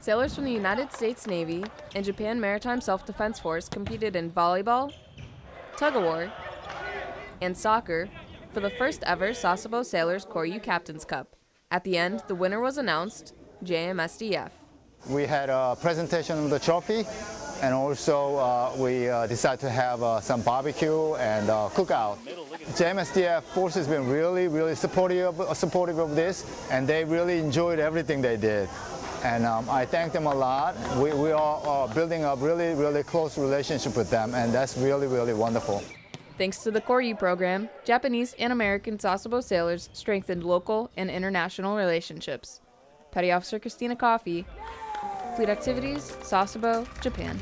Sailors from the United States Navy and Japan Maritime Self-Defense Force competed in volleyball, tug of war, and soccer for the first ever Sasebo Sailors Koryu Captain's Cup. At the end, the winner was announced, JMSDF. We had a presentation of the trophy and also uh, we uh, decided to have uh, some barbecue and uh, cookout. JMSDF Force has been really, really supportive, supportive of this and they really enjoyed everything they did. And um, I thank them a lot. We, we are building a really, really close relationship with them and that's really, really wonderful. Thanks to the Koryu program, Japanese and American Sasebo sailors strengthened local and international relationships. Petty Officer Christina Coffey, Fleet Activities, Sasebo, Japan.